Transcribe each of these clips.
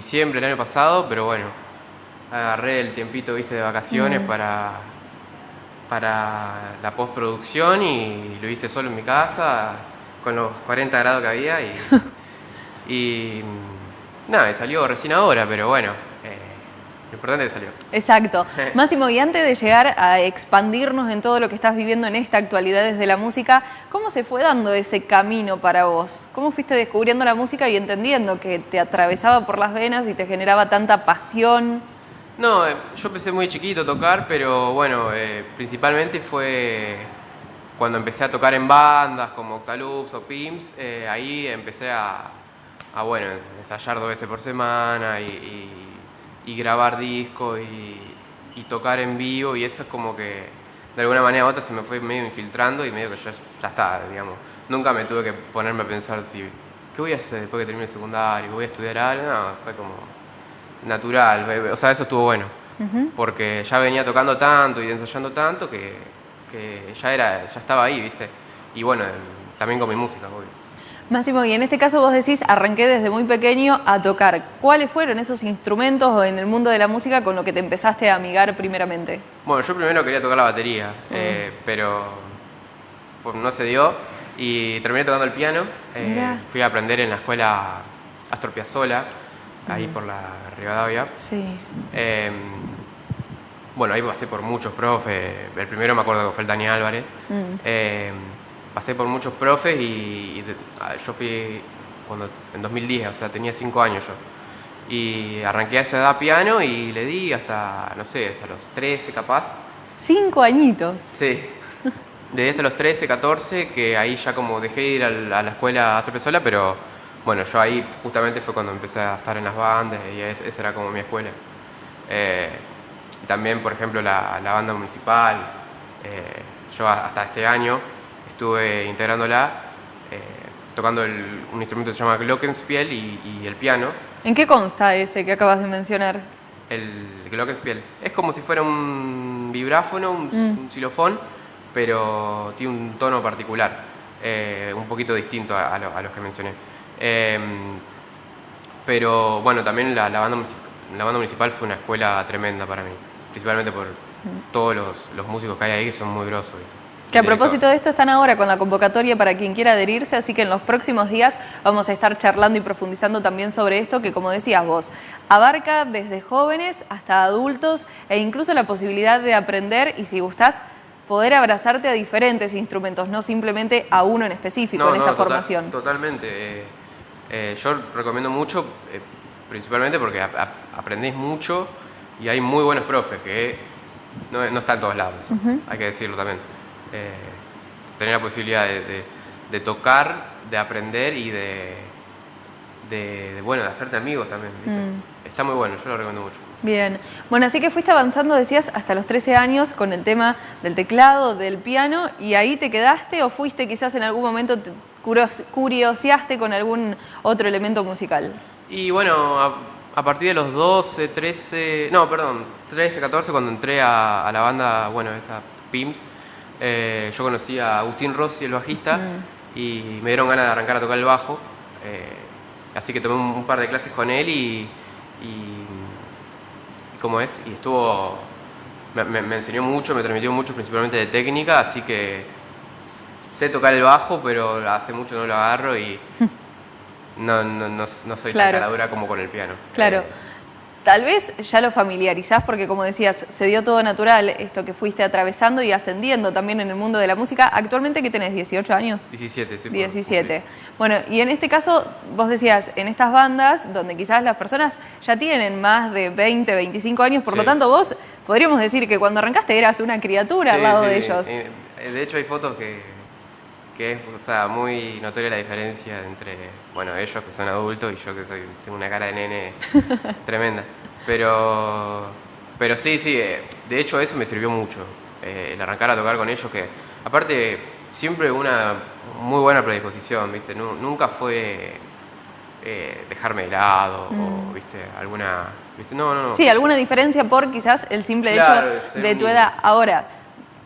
diciembre del año pasado, pero bueno, agarré el tiempito, viste, de vacaciones para, para la postproducción y lo hice solo en mi casa, con los 40 grados que había y, y nada, me salió recién ahora, pero bueno, lo importante es que salió. Exacto. Máximo, y antes de llegar a expandirnos en todo lo que estás viviendo en esta actualidad desde la música, ¿cómo se fue dando ese camino para vos? ¿Cómo fuiste descubriendo la música y entendiendo que te atravesaba por las venas y te generaba tanta pasión? No, eh, yo empecé muy chiquito a tocar, pero bueno, eh, principalmente fue cuando empecé a tocar en bandas como Octaloops o Pims, eh, ahí empecé a, a, bueno, ensayar dos veces por semana y y grabar discos y, tocar en vivo y eso es como que de alguna manera u otra se me fue medio infiltrando y medio que ya, ya está, digamos. Nunca me tuve que ponerme a pensar si, ¿qué voy a hacer después que termine el secundario? ¿Voy a estudiar algo? No, fue como natural, o sea, eso estuvo bueno, porque ya venía tocando tanto y ensayando tanto que, que ya, era, ya estaba ahí, ¿viste? Y bueno, también con mi música, obvio. Máximo, y en este caso vos decís, arranqué desde muy pequeño a tocar. ¿Cuáles fueron esos instrumentos en el mundo de la música con lo que te empezaste a amigar primeramente? Bueno, yo primero quería tocar la batería, eh, pero pues, no se dio y terminé tocando el piano. Eh, fui a aprender en la escuela Astor Piazzolla, ahí por la Rivadavia. Sí. Em, bueno, ahí pasé por muchos profes. El primero me acuerdo que fue el Dani Álvarez. Mm. Em, pasé por muchos profes y, ah, yo fui cuando, en 2010, o sea, tenía 5 años yo. Y arranqué a esa edad piano y le di hasta, no sé, hasta los 13 capaz. ¿Cinco añitos? Sí. Desde hasta los 13, 14, que ahí ya como dejé de ir a la, escuela Astro Pesola, pero bueno, yo ahí justamente fue cuando empecé a estar en las bandas y esa era como mi escuela. Eh, también, por ejemplo, la, banda municipal, eh, yo hasta este año estuve integrándola, eh, tocando un instrumento que se llama glockenspiel y, el piano. ¿En qué consta ese que acabas de mencionar? El glockenspiel. Es como si fuera un vibráfono, un, mm. xilofón, pero tiene un tono particular, eh, un poquito distinto a, los que mencioné. Em, pero bueno, también la, banda, la banda municipal fue una escuela tremenda para mí, principalmente por mm. todos los, los músicos que hay ahí que son muy grosos. Que a propósito de esto están ahora con la convocatoria para quien quiera adherirse, así que en los próximos días vamos a estar charlando y profundizando también sobre esto que, como decías vos, abarca desde jóvenes hasta adultos e incluso la posibilidad de aprender y si gustás, poder abrazarte a diferentes instrumentos, no simplemente a uno en específico en esta formación. Totalmente. Eh, eh, yo recomiendo mucho, eh, principalmente porque aprendés mucho y hay muy buenos profes que no, no están en todos lados, hay que decirlo también. Eh, tener la posibilidad de, tocar, de aprender y de, de, bueno, de hacerte amigos también. Mm. Está muy bueno, yo lo recomiendo mucho. Bien, bueno, así que fuiste avanzando, decías, hasta los 13 años con el tema del teclado, del piano, y ahí te quedaste o fuiste quizás en algún momento, te curioseaste con algún otro elemento musical? Y bueno, a, partir de los 12, 13, no, perdón, 13, 14, cuando entré a, a la banda, bueno, esta PIMS, eh, yo conocí a Agustín Rossi, el bajista, mm. y me dieron ganas de arrancar a tocar el bajo. Eh, así que tomé un, par de clases con él y, y, ¿cómo es? Y estuvo, me, enseñó mucho, me transmitió mucho, principalmente de técnica, así que sé tocar el bajo, pero hace mucho no lo agarro y no, no, no, soy tan caladura como con el piano. Claro. Eh, Tal vez ya lo familiarizás porque, como decías, se dio todo natural esto que fuiste atravesando y ascendiendo también en el mundo de la música. Actualmente, ¿qué tenés? ¿18 años? 17. Estoy 17. Bueno, y en este caso, vos decías, en estas bandas donde quizás las personas ya tienen más de 20, 25 años, por lo tanto vos podríamos decir que cuando arrancaste eras una criatura al lado de ellos. Eh, de hecho, hay fotos que que es o sea, muy notoria la diferencia entre, bueno, ellos que son adultos y yo que soy, tengo una cara de nene tremenda. Pero, pero sí, sí, eh, de hecho eso me sirvió mucho, eh, el arrancar a tocar con ellos, que aparte siempre una muy buena predisposición, ¿viste? Nunca fue eh, dejarme de lado o, mm. ¿viste? Alguna, ¿viste? No, no, no. Sí, alguna diferencia por quizás el simple hecho de tu edad. Ahora,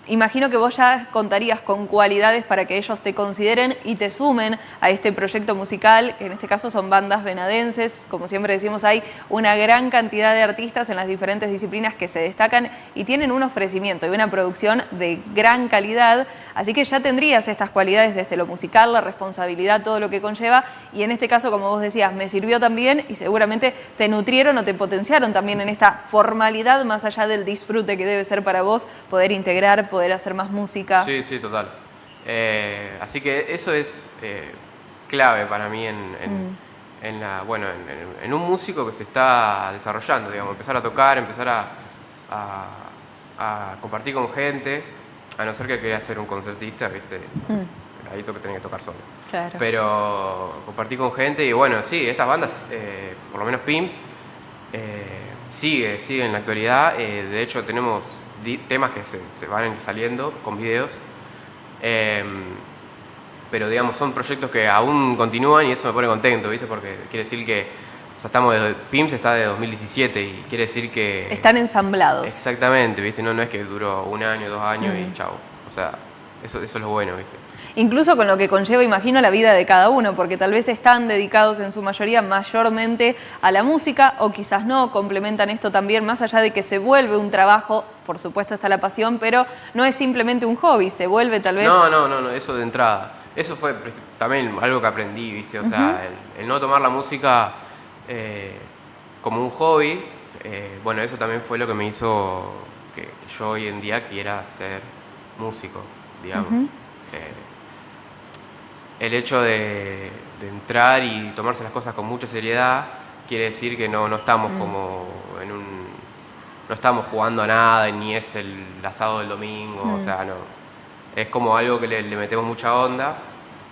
imagino que vos ya contarías con cualidades para que ellos te consideren y te sumen a este proyecto musical, que en este caso son bandas venadenses. Como siempre decimos, hay una gran cantidad de artistas en las diferentes disciplinas que se destacan y tienen un ofrecimiento y una producción de gran calidad. Así que ya tendrías estas cualidades desde lo musical, la responsabilidad, todo lo que conlleva. Y en este caso, como vos decías, me sirvió también y seguramente te nutrieron o te potenciaron también en esta formalidad, más allá del disfrute que debe ser para vos poder integrar, poder hacer más música. Sí, sí, total. Eh, así que eso es eh, clave para mí en, mm. la, bueno, en, un músico que se está desarrollando, digamos, empezar a tocar, empezar a, a compartir con gente a no ser que quería ser un concertista, ¿viste? Mm. Ahí que tenía que tocar solo. Claro. Pero compartí con gente y bueno, sí, estas bandas, eh, por lo menos PIMS, eh, sigue, sigue en la actualidad. Eh, de hecho, tenemos temas que se, van saliendo con videos. Em, pero digamos, son proyectos que aún continúan y eso me pone contento, ¿viste? Porque quiere decir que estamos de, PIMS está de 2017 y quiere decir que... Están ensamblados. Exactamente, ¿viste? No, no es que duró un año, dos años y chao. O sea, eso, eso es lo bueno, ¿viste? Incluso con lo que conlleva, imagino, la vida de cada uno, porque tal vez están dedicados en su mayoría mayormente a la música o quizás no, complementan esto también, más allá de que se vuelve un trabajo, por supuesto está la pasión, pero no es simplemente un hobby, se vuelve tal vez... No, no, no, no eso de entrada. Eso fue también algo que aprendí, ¿viste? O sea, el no tomar la música eh, como un hobby, eh, bueno, eso también fue lo que me hizo que yo hoy en día quiera ser músico, digamos. Eh, el hecho de, entrar y tomarse las cosas con mucha seriedad quiere decir que no, no estamos mm. como en un... no estamos jugando a nada, ni es el asado del domingo, o mm. sea, no. Es como algo que le, le metemos mucha onda,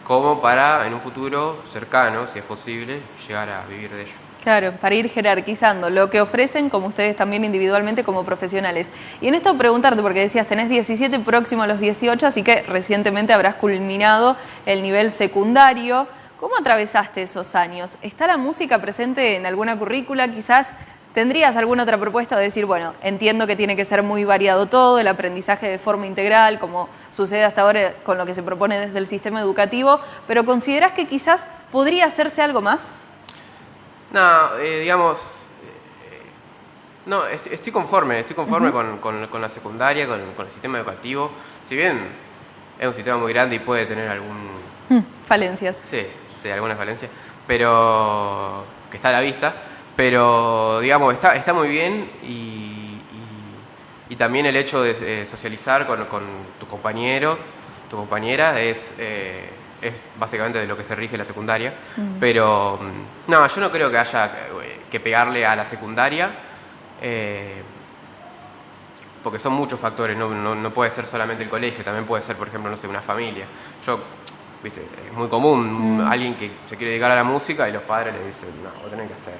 como para en un futuro cercano, si es posible, llegar a vivir de ello. Claro, para ir jerarquizando lo que ofrecen como ustedes también individualmente como profesionales. Y en esto preguntarte, porque decías, tenés 17 próximo a los 18, así que recientemente habrás culminado el nivel secundario. ¿Cómo atravesaste esos años? ¿Está la música presente en alguna currícula? Quizás ¿Tendrías alguna otra propuesta de decir, bueno, entiendo que tiene que ser muy variado todo, el aprendizaje de forma integral, como sucede hasta ahora con lo que se propone desde el sistema educativo, pero ¿consideras que quizás podría hacerse algo más? No, eh, digamos, eh, no, estoy, conforme, estoy conforme con, la secundaria, con, el sistema educativo. Si bien es un sistema muy grande y puede tener algún... Mm, falencias. Sí, sí, algunas falencias, pero que está a la vista, pero digamos, está, está muy bien y, también el hecho de eh, socializar con, tu compañero, tu compañera, es es básicamente de lo que se rige la secundaria. Mm. Pero mm, no, yo no creo que haya que pegarle a la secundaria, eh, porque son muchos factores, no, puede ser solamente el colegio, también puede ser, por ejemplo, no sé, una familia. Yo, viste, es muy común mm. alguien que se quiere dedicar a la música y los padres le dicen, no, vos tenés que hacer.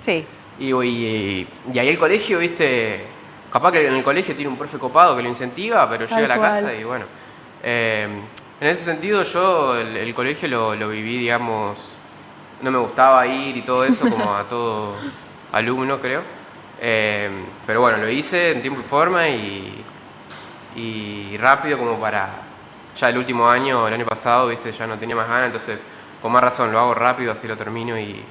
Sí. Y, y, ahí el colegio, viste, capaz que en el colegio tiene un profe copado que lo incentiva, pero llega a la casa y bueno. Eh, en ese sentido yo el, colegio lo, viví, digamos, no me gustaba ir y todo eso como a todo alumno creo. Eh, pero bueno, lo hice en tiempo y forma y, y rápido como para ya el último año, el año pasado, viste, ya no tenía más ganas, entonces con más razón lo hago rápido, así lo termino y,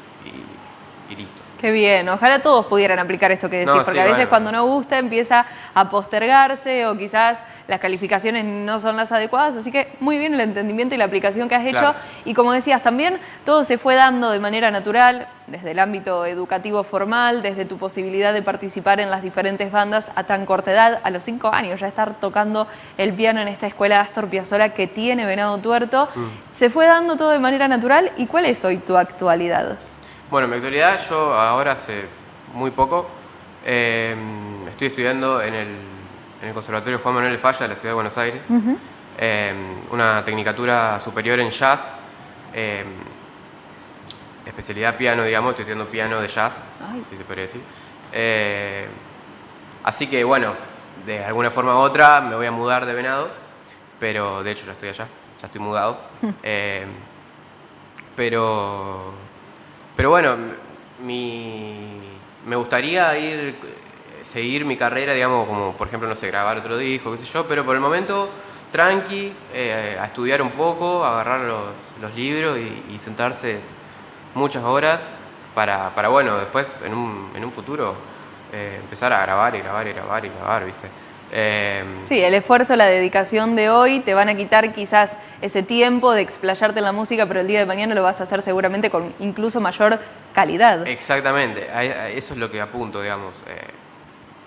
listo. Qué bien, ojalá todos pudieran aplicar esto que decís, porque a veces cuando no gusta empieza a postergarse o quizás las calificaciones no son las adecuadas, así que muy bien el entendimiento y la aplicación que has hecho. Y como decías, también todo se fue dando de manera natural, desde el ámbito educativo formal, desde tu posibilidad de participar en las diferentes bandas a tan corta edad, a los cinco años, ya estar tocando el piano en esta escuela Astor Piazzolla que tiene Venado Tuerto. Mm. Se fue dando todo de manera natural. ¿Y cuál es hoy tu actualidad? Bueno, mi actualidad yo ahora hace muy poco eh, estoy estudiando en el en el Conservatorio Juan Manuel Falla de la Ciudad de Buenos Aires, em, una tecnicatura superior en jazz, em, especialidad piano, digamos, estoy estudiando piano de jazz, si se podría decir. Eh, así que bueno, de alguna forma u otra me voy a mudar de Venado, pero de hecho ya estoy allá, ya estoy mudado. Em, pero, pero bueno, mi, me gustaría ir seguir mi carrera, digamos, como por ejemplo, no sé, grabar otro disco, qué sé yo, pero por el momento tranqui, eh, a estudiar un poco, agarrar los, libros y, sentarse muchas horas para, para bueno, después en un, en un futuro eh, empezar a grabar y grabar y grabar y grabar, ¿viste? Em, sí, el esfuerzo, la dedicación de hoy te van a quitar quizás ese tiempo de explayarte en la música, pero el día de mañana lo vas a hacer seguramente con incluso mayor calidad. Exactamente, eso es lo que apunto, digamos. Eh,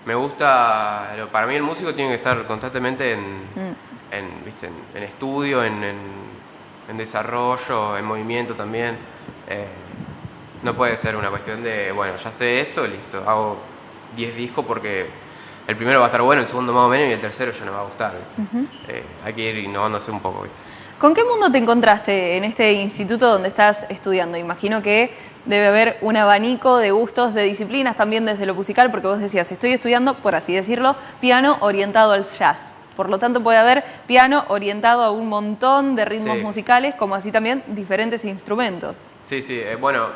me gusta, para mí el músico tiene que estar constantemente en, mm. en, estudio, en, desarrollo, en movimiento también. Eh, no puede ser una cuestión de, bueno, ya sé esto, listo, hago 10 discos porque el primero va a estar bueno, el segundo más o menos y el tercero ya no va a gustar. Eh, hay que ir innovándose un poco. ¿viste? ¿Con qué mundo te encontraste en este instituto donde estás estudiando? Imagino que debe haber un abanico de gustos, de disciplinas también desde lo musical, porque vos decías, estoy estudiando, por así decirlo, piano orientado al jazz. Por lo tanto, puede haber piano orientado a un montón de ritmos musicales, como así también diferentes instrumentos. Sí, sí. Eh, bueno,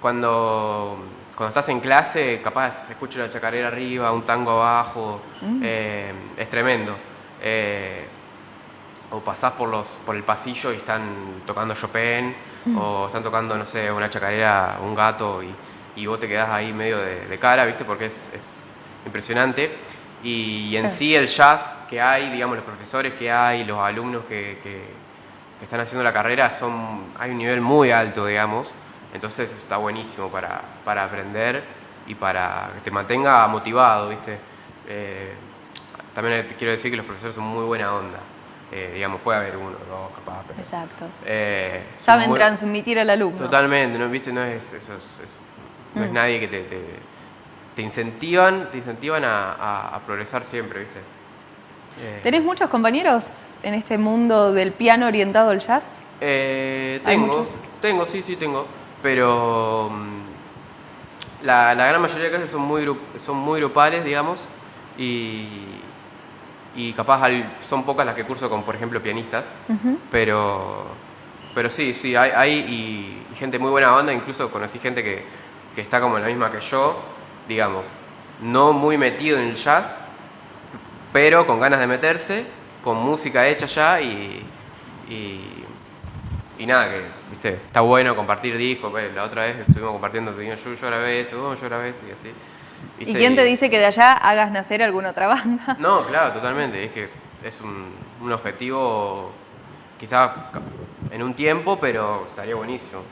cuando cuando estás en clase, capaz escucho la chacarera arriba, un tango abajo, mm. eh, es tremendo. Eh, o pasás por, los, por el pasillo y están tocando Chopin, mm. o están tocando, no sé, una chacarera, un gato, y, y vos te quedás ahí medio de, cara, ¿viste? Porque es, es impresionante. Y, en sí el jazz que hay, digamos, los profesores que hay, los alumnos que, que, que están haciendo la carrera, son, hay un nivel muy alto, digamos. Entonces está buenísimo para, para aprender y para que te mantenga motivado, ¿viste? Eh, también quiero decir que los profesores son muy buena onda. Eh, digamos, puede haber uno o dos capaz. Exacto. Eh, Saben transmitir al alumno. Totalmente, ¿no? ¿Viste? No es, eso, no es mm. nadie que te, te, incentivan, te incentivan a, a, progresar siempre, ¿viste? ¿Tenés muchos compañeros en este mundo del piano orientado al jazz? tengo, tengo, sí, sí, tengo pero mm, la, gran mayoría de clases son muy, son muy grupales, digamos, y, capaz son pocas las que curso con, por ejemplo, pianistas, pero, pero sí, sí, hay, hay gente muy buena banda, incluso conocí gente que, está como en la misma que yo, digamos, no muy metido en el jazz, pero con ganas de meterse, con música hecha ya y y nada, que viste está bueno compartir discos. La otra vez estuvimos compartiendo, yo, yo grabé esto, yo grabé esto y así. ¿Y quién te dice que de allá hagas nacer alguna otra banda? No, claro, totalmente. Es que es un, un objetivo quizá en un tiempo, pero estaría buenísimo.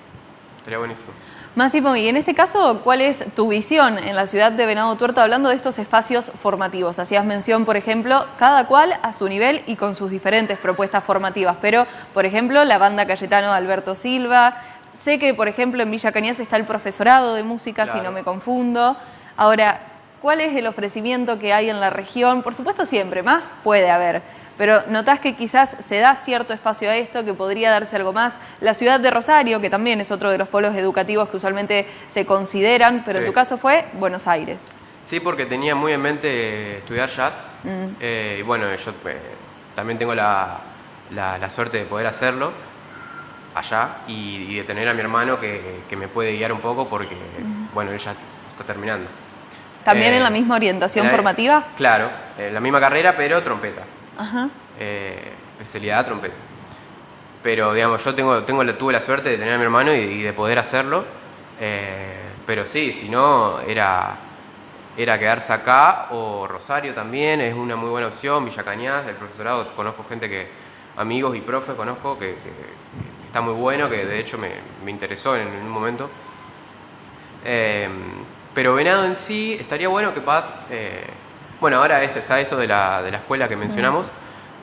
Estaría buenísimo. Máximo, y en este caso, ¿cuál es tu visión en la ciudad de Venado Tuerto hablando de estos espacios formativos? Hacías mención, por ejemplo, cada cual a su nivel y con sus diferentes propuestas formativas, pero, por ejemplo, la banda Cayetano Alberto Silva, sé que, por ejemplo, en Villa Cañas está el profesorado de música, si no me confundo. Ahora, ¿cuál es el ofrecimiento que hay en la región? Por supuesto, siempre, más puede haber pero notás que quizás se da cierto espacio a esto, que podría darse algo más. La ciudad de Rosario, que también es otro de los polos educativos que usualmente se consideran, pero en tu caso fue Buenos Aires. Sí, porque tenía muy en mente estudiar jazz. Mm. Eh, y bueno, yo eh, también tengo la, suerte de poder hacerlo allá y, de tener a mi hermano que, me puede guiar un poco porque, mm. bueno, él ya está terminando. ¿También en la eh, misma orientación formativa? Claro, en la misma carrera, pero trompeta. Eh, especialidad trompeta. Pero digamos, yo tengo, tengo, tuve la suerte de tener a mi hermano y, de poder hacerlo. Eh, pero sí, si no, era, era quedarse acá o Rosario también, es una muy buena opción. Villa Cañas, del profesorado, conozco gente que, amigos y profes conozco, que, está muy bueno, que de hecho me, interesó en, un momento. Eh, pero Venado en sí, estaría bueno que Paz bueno, ahora esto está esto de la, de la escuela que mencionamos,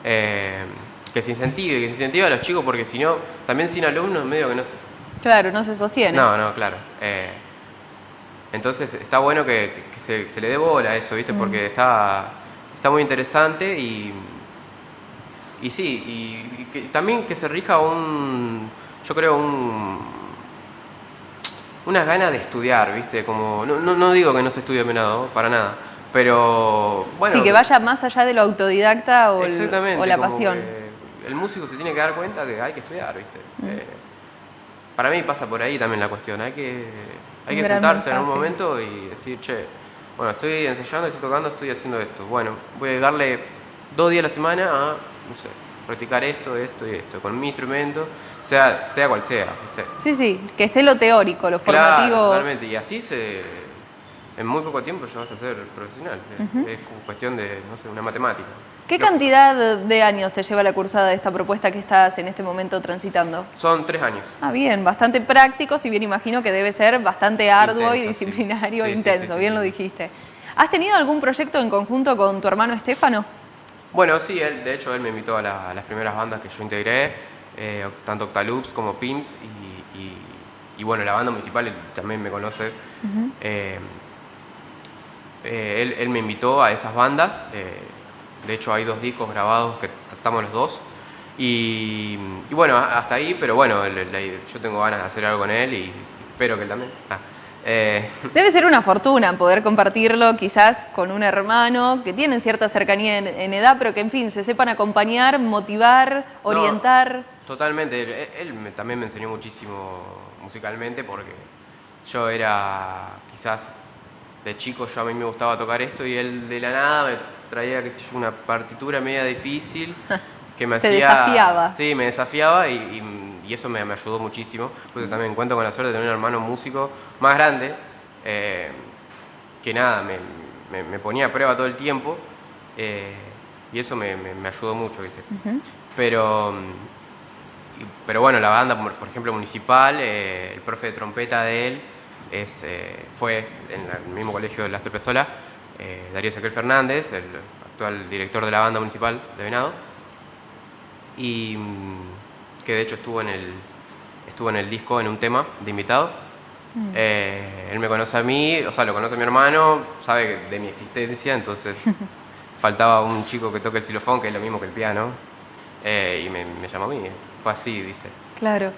eh, que se incentive, que se incentive a los chicos, porque si no, también sin alumnos medio que no se... Claro, no se sostiene. No, no, claro. Eh, entonces está bueno que, se, le dé bola a eso, ¿viste? Porque está, está muy interesante y, y sí, y, también que se rija un, yo creo, un, unas ganas de estudiar, ¿viste? Como, no, no, digo que no se estudie nada, para nada, pero bueno. Sí, que vaya más allá de lo autodidacta o, la pasión. El músico se tiene que dar cuenta que hay que estudiar, ¿viste? Mm. Eh, para mí pasa por ahí también la cuestión. Hay que, hay que sentarse en un momento y decir, che, bueno, estoy ensayando, estoy tocando, estoy haciendo esto. Bueno, voy a dedicarle dos días a la semana a, no sé, practicar esto, esto y esto, con mi instrumento, sea, sea cual sea. Sí, sí, que esté lo teórico, lo formativo. Totalmente, y así se, en muy poco tiempo ya vas a ser profesional. Es cuestión de, no sé, una matemática. ¿Qué cantidad de años te lleva la cursada de esta propuesta que estás en este momento transitando? Son tres años. Ah, bien, bastante práctico, si bien imagino que debe ser bastante arduo y disciplinario e intenso, bien lo dijiste. ¿Has tenido algún proyecto en conjunto con tu hermano Estefano? Bueno, sí, él, de hecho él me invitó a, las primeras bandas que yo integré, eh, tanto Octaloops como PIMS, y, bueno, la banda municipal también me conoce. Eh, eh, él, me invitó a esas bandas de hecho hay dos discos grabados que estamos los dos. Y, bueno, hasta ahí, pero bueno, yo tengo ganas de hacer algo con él y espero que él también. Ah, eh. Debe ser una fortuna poder compartirlo quizás con un hermano que tienen cierta cercanía en, edad, pero que en fin, se sepan acompañar, motivar, orientar. totalmente, él, también me enseñó muchísimo musicalmente porque yo era quizás de chico, yo a mí me gustaba tocar esto y él de la nada me traía, qué sé yo, una partitura media difícil que me hacía... desafiaba. Sí, me desafiaba y, eso me, ayudó muchísimo, porque también cuento con la suerte de tener un hermano músico más grande, eh, que nada, me, ponía a prueba todo el tiempo eh, y eso me, ayudó mucho, ¿viste? Pero... Pero bueno, la banda, por ejemplo, municipal, eh, el profe de trompeta de él es, fue en el mismo colegio de la Pesola, eh, Darío Ezequiel Fernández, el actual director de la banda municipal de Venado, y mm, que de hecho estuvo en el, estuvo en el disco en un tema de invitado. Mm. Eh, él me conoce a mí, o sea, lo conoce a mi hermano, sabe de mi existencia, entonces faltaba un chico que toque el xilofón, que es lo mismo que el piano, eh, y me, me llamó a mí. Fue así, ¿viste? Claro.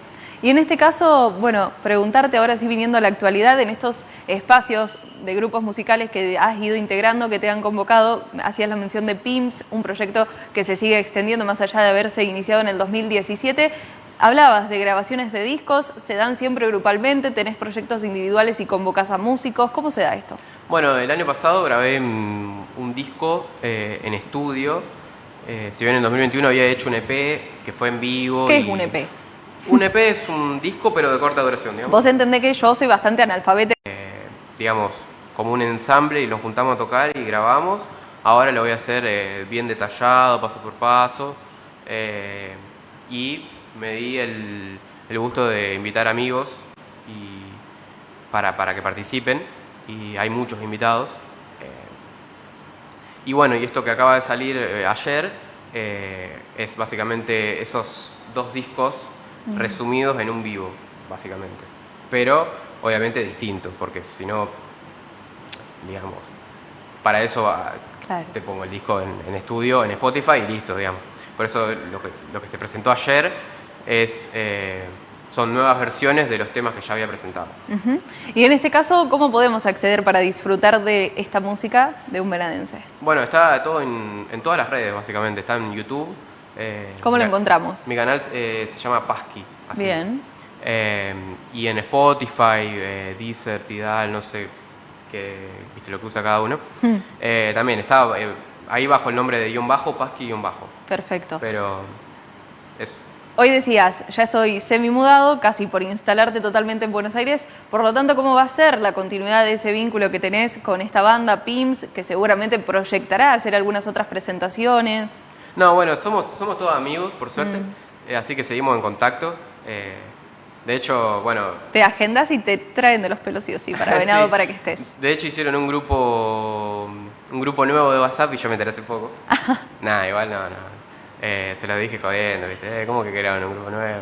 Y en este caso, bueno, preguntarte ahora sí viniendo a la actualidad, en estos espacios de grupos musicales que has ido integrando, que te han convocado, hacías la mención de PIMS, un proyecto que se sigue extendiendo más allá de haberse iniciado en el 2017. Hablabas de grabaciones de discos, ¿se dan siempre grupalmente? ¿Tenés proyectos individuales y convocas a músicos? ¿Cómo se da esto? Bueno, el año pasado grabé un disco eh, en estudio. Eh, si bien en 2021 había hecho un EP que fue en vivo. ¿Qué es un EP? Un EP es un disco, pero de corta duración, digamos. Vos entendés que yo soy bastante analfabeta. Eh, digamos, como un ensamble y nos juntamos a tocar y grabamos. Ahora lo voy a hacer eh, bien detallado, paso por paso. Eh, y me di el, gusto de invitar amigos y para, para, que participen. Y hay muchos invitados. y bueno, y esto que acaba de salir ayer es básicamente esos dos discos resumidos en un vivo, básicamente. Pero obviamente distintos, porque si no, digamos, para eso ah, te pongo el disco en, estudio, en Spotify y listo, digamos. Por eso lo que, lo que se presentó ayer es... Eh, son nuevas versiones de los temas que ya había presentado. Y en este caso, ¿cómo podemos acceder para disfrutar de esta música de un veranense? Bueno, está todo en, en todas las redes, básicamente. Está en YouTube, eh, ¿Cómo lo encontramos? Mi canal eh, se llama Pasky. Bien. Eh, y en Spotify, Deezer, Tidal, no sé qué, viste lo que usa cada uno. Hmm. también está ahí bajo el nombre de guion bajo, Pasky guion bajo. Perfecto. Pero eso. Hoy decías, ya estoy semi mudado, casi por instalarte totalmente en Buenos Aires, por lo tanto, ¿cómo va a ser la continuidad de ese vínculo que tenés con esta banda PIMS, que seguramente proyectará hacer algunas otras presentaciones? No, bueno, somos, somos todos amigos, por suerte, mm. eh, así que seguimos en contacto. Eh, de hecho, bueno... Te agendas y te traen de los pelos sí o sí, para venado, para que estés. De hecho, hicieron un grupo un grupo nuevo de WhatsApp y yo me enteré hace poco. Nada, igual no, no. Eh, se lo dije jodiendo, ¿viste? ¿Cómo que crearon un grupo nuevo?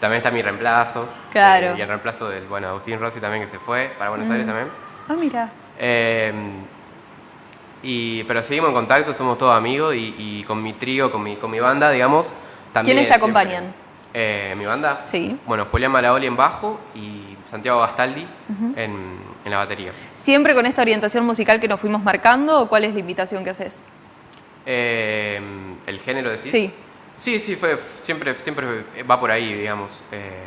También está mi reemplazo. Claro. y el reemplazo del, bueno, Agustín Rossi también que se fue para Buenos Aires mm. también. Ah, mira. Y, pero seguimos en contacto, somos todos amigos y, con mi trío, con mi, con mi banda, digamos, también. ¿Quiénes te acompañan? Eh, mi banda. Sí. Bueno, Julián Malaoli en bajo y Santiago Gastaldi en, en, la batería. ¿Siempre con esta orientación musical que nos fuimos marcando o cuál es la invitación que haces? Eh, ¿El género decís? Sí. Sí, sí, fue, siempre, siempre va por ahí, digamos. Eh,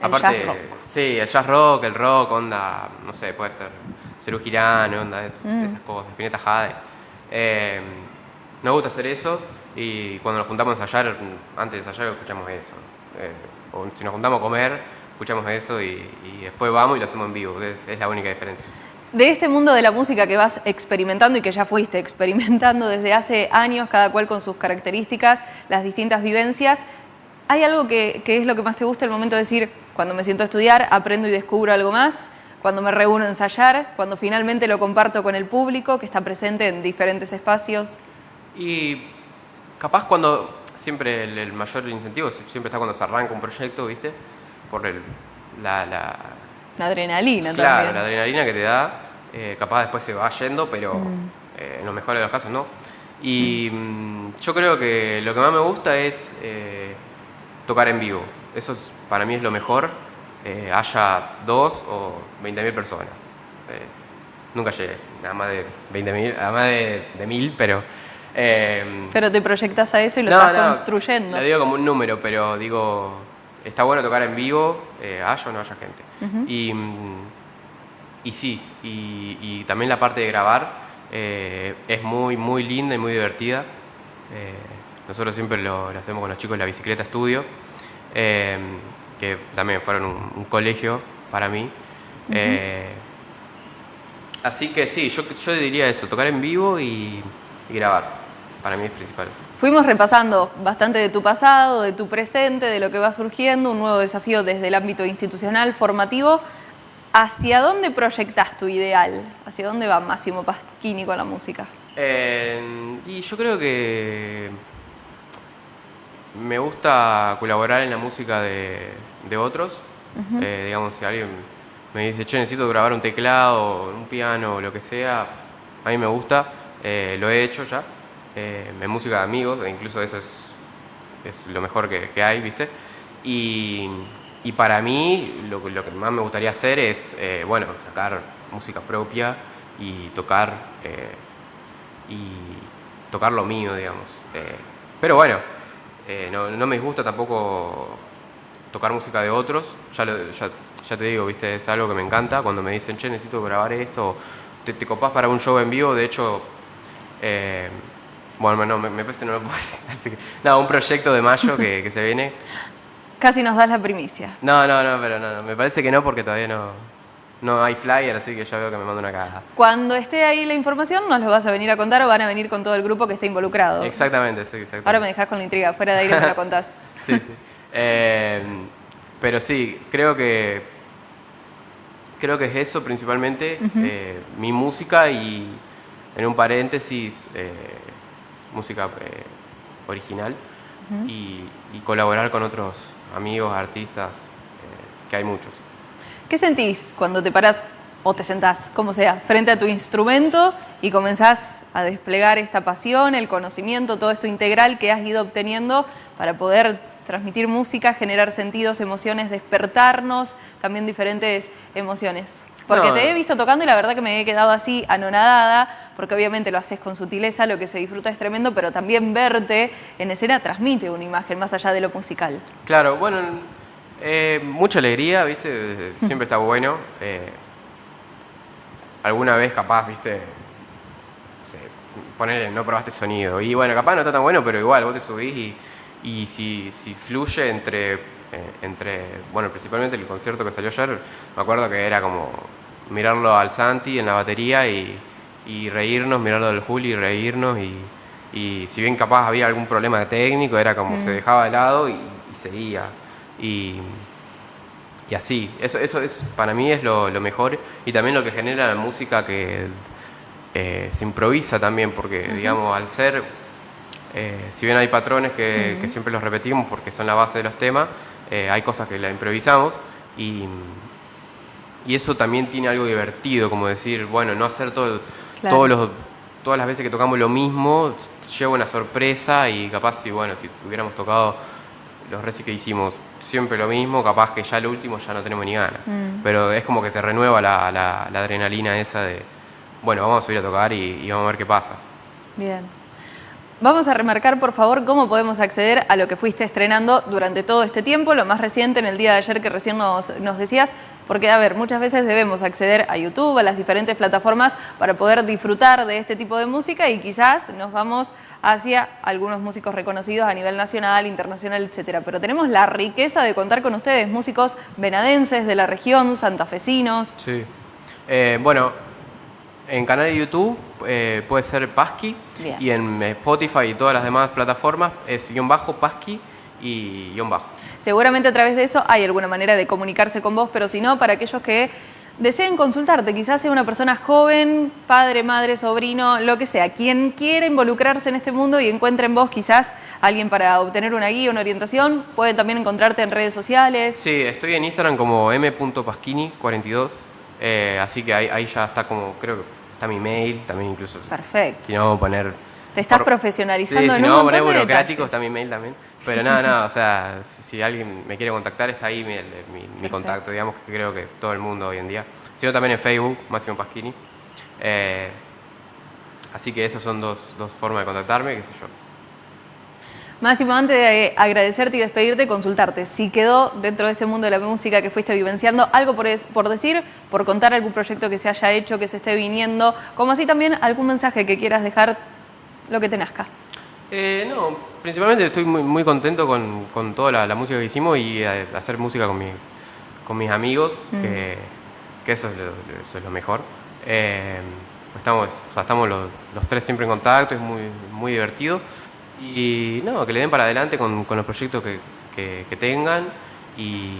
el aparte, jazz rock. Sí, el jazz rock, el rock, onda, no sé, puede ser Cerú Girán, onda, de esas cosas, Pineta Jade. Eh, nos gusta hacer eso y cuando nos juntamos a ensayar, antes de ensayar escuchamos eso. Eh, o si nos juntamos a comer, escuchamos eso y, y después vamos y lo hacemos en vivo. Es, es la única diferencia. De este mundo de la música que vas experimentando y que ya fuiste experimentando desde hace años, cada cual con sus características, las distintas vivencias, ¿hay algo que, que es lo que más te gusta el momento de decir, cuando me siento a estudiar, aprendo y descubro algo más? Cuando me reúno a ensayar, cuando finalmente lo comparto con el público que está presente en diferentes espacios. Y capaz cuando, siempre el, el mayor incentivo siempre está cuando se arranca un proyecto, ¿viste? Por el, la, la, La adrenalina Claro, también. la adrenalina que te da, eh, capaz después se va yendo, pero Mm. eh, en los mejores de los casos no. Y mm, yo creo que lo que más me gusta es eh, tocar en vivo. Eso es- para mí es lo mejor, eh, haya dos o 20.000 personas. Eh, nunca llegué, nada más de 20.000, nada más de, de 1.000, pero... eh, Pero te proyectas a eso y lo no, estás no, construyendo. Lo digo como un número, pero digo, está bueno tocar en vivo, haya o no haya gente. y, y sí, y, y también la parte de grabar es muy, muy linda y muy divertida. Nosotros siempre lo, lo hacemos con los chicos de la Bicicleta Estudio, que también fueron un, un colegio para mí. Eh, así que sí, yo, yo diría eso, tocar en vivo y, y grabar. Para mí es principal. Fuimos repasando bastante de tu pasado, de tu presente, de lo que va surgiendo, un nuevo desafío desde el ámbito institucional, formativo. ¿Hacia dónde proyectas tu ideal? ¿Hacia dónde va Máximo Pasquini con la música? Eh, y yo creo que me gusta colaborar en la música de, de otros. Eh, digamos, si alguien me dice, che, necesito grabar un teclado, un piano, o lo que sea, a mí me gusta, eh, lo he hecho ya. Eh, en música de amigos, e incluso eso es, es lo mejor que, que hay, ¿viste? Y, y para mí lo, que- lo que más me gustaría hacer es, eh, bueno, sacar música propia y tocar y tocar lo mío, digamos. Pero bueno, no, no me gusta tampoco tocar música de otros. Ya, lo- ya, ya te digo, viste, es algo que me encanta. Cuando me dicen, che, necesito grabar esto, te, te copás para un show en vivo. De hecho, eh, bueno, no, me, me parece que no lo puedo decir. Así que, no, un proyecto de mayo que, que se viene. Casi nos das la primicia. No, no, no, pero no, no, me parece que no porque todavía no, no hay flyer, así que ya veo que me manda una caja. Cuando esté ahí la información, nos lo vas a venir a contar o van a venir con todo el grupo que esté involucrado. Exactamente, sí, exactamente. Ahora me dejas con la intriga, fuera de aire me lo contás. Sí, sí. Eh, pero sí, creo que creo que es eso principalmente, eh, mi música y en un paréntesis eh, música original y, y colaborar con otros amigos, artistas, que hay muchos. ¿Qué sentís cuando te parás o te sentás, como sea, frente a tu instrumento y comenzás a desplegar esta pasión, el conocimiento, todo esto integral que has ido obteniendo para poder transmitir música, generar sentidos, emociones, despertarnos también diferentes emociones? Porque No. te he visto tocando y la verdad que me he quedado así anonadada, porque obviamente lo haces con sutileza, lo que se disfruta es tremendo, pero también verte en escena transmite una imagen más allá de lo musical. Claro, bueno, eh, mucha alegría, ¿viste? Siempre está bueno. eh, alguna vez capaz, ¿viste? Ponele, no probaste sonido. Y bueno, capaz no está tan bueno, pero igual vos te subís y, y si, si fluye entre, eh, entre, bueno, principalmente el concierto que salió ayer, me acuerdo que era como mirarlo al Santi en la batería y, y reírnos, mirarlo al Juli y reírnos y, y si bien capaz había algún problema técnico, era como se dejaba de lado y, y seguía. Y, y así, eso, eso es, para mí es lo, lo mejor y también lo que genera la música que eh, se improvisa también, porque digamos, al ser, eh, si bien hay patrones que, que siempre los repetimos porque son la base de los temas, eh, hay cosas que la improvisamos y, y eso también tiene algo divertido, como decir, bueno, no hacer todo, Claro. todos los, todas las veces que tocamos lo mismo, lleva una sorpresa y capaz si, bueno, si hubiéramos tocado los reci que hicimos siempre lo mismo, capaz que ya lo último ya no tenemos ni ganas. Mm. Pero es como que se renueva la, la- la adrenalina esa de, bueno, vamos a subir a tocar y, y vamos a ver qué pasa. Bien. Vamos a remarcar, por favor, cómo podemos acceder a lo que fuiste estrenando durante todo este tiempo, lo más reciente en el día de ayer que recién nos, decías, Porque, a ver, muchas veces debemos acceder a YouTube, a las diferentes plataformas para poder disfrutar de este tipo de música y quizás nos vamos hacia algunos músicos reconocidos a nivel nacional, internacional, etcétera. Pero tenemos la riqueza de contar con ustedes, músicos venadenses de la región, santafesinos. Sí. Eh, bueno, en canal de YouTube eh, puede ser Pasqui y en Spotify y todas las demás plataformas es guion bajo Pasqui y guion bajo. Seguramente a través de eso hay alguna manera de comunicarse con vos, pero si no, para aquellos que deseen consultarte, quizás sea una persona joven, padre, madre, sobrino, lo que sea, quien quiera involucrarse en este mundo y encuentre en vos quizás alguien para obtener una guía, una orientación, pueden también encontrarte en redes sociales. Sí, estoy en Instagram como m.pasquini42, eh, así que ahí, ya está como, creo que está mi mail también incluso. Perfecto. Si no, poner... Te estás profesionalizando sí, si no, poner burocrático está mi mail también. Pero nada, nada, o sea, si, alguien me quiere contactar, está ahí mi, contacto, digamos que creo que todo el mundo hoy en día. Sino también en Facebook, Máximo Pasquini. Eh, así que esas son dos, dos formas de contactarme, qué sé yo. Máximo, antes de agradecerte y despedirte, consultarte si quedó dentro de este mundo de la música que fuiste vivenciando algo por, por, decir, por contar algún proyecto que se haya hecho, que se esté viniendo, como así también algún mensaje que quieras dejar, lo que te nazca. Eh, no, principalmente estoy muy, muy contento con, con toda la, música que hicimos y eh, hacer música con mis, con mis amigos, mm. que, que eso, es lo, eso, es lo, mejor. Eh, estamos, o sea, estamos los, los, tres siempre en contacto, es muy, muy divertido. Y no, que le den para adelante con, con los proyectos que, que, que tengan y,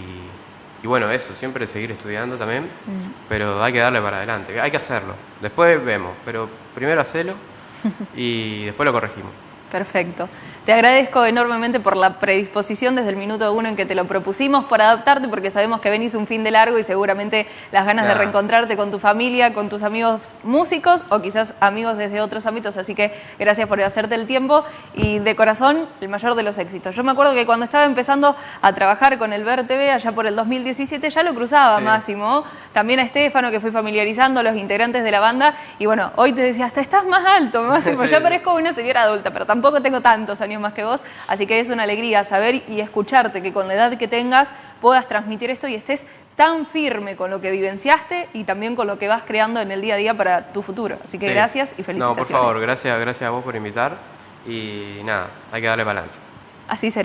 y, bueno, eso, siempre seguir estudiando también, mm. pero hay que darle para adelante, hay que hacerlo. Después vemos, pero primero hacelo y después lo corregimos. Perfecto. Te agradezco enormemente por la predisposición desde el minuto uno en que te lo propusimos, por adaptarte, porque sabemos que venís un fin de largo y seguramente las ganas de reencontrarte con tu familia, con tus amigos músicos o quizás amigos desde otros ámbitos. Así que gracias por hacerte el tiempo y de corazón el mayor de los éxitos. Yo me acuerdo que cuando estaba empezando a trabajar con el Ver TV allá por el 2017 ya lo cruzaba Máximo, también a Estefano que fui familiarizando, los integrantes de la banda y bueno, hoy te decía, hasta estás más alto Máximo, ya parezco una señora adulta, pero tampoco tengo tantos años más que vos, así que es una alegría saber y escucharte que con la edad que tengas puedas transmitir esto y estés tan firme con lo que vivenciaste y también con lo que vas creando en el día a día para tu futuro. Así que gracias y felicitaciones. No, por favor, gracias, gracias a vos por invitar y nada, hay que darle para adelante. Así será.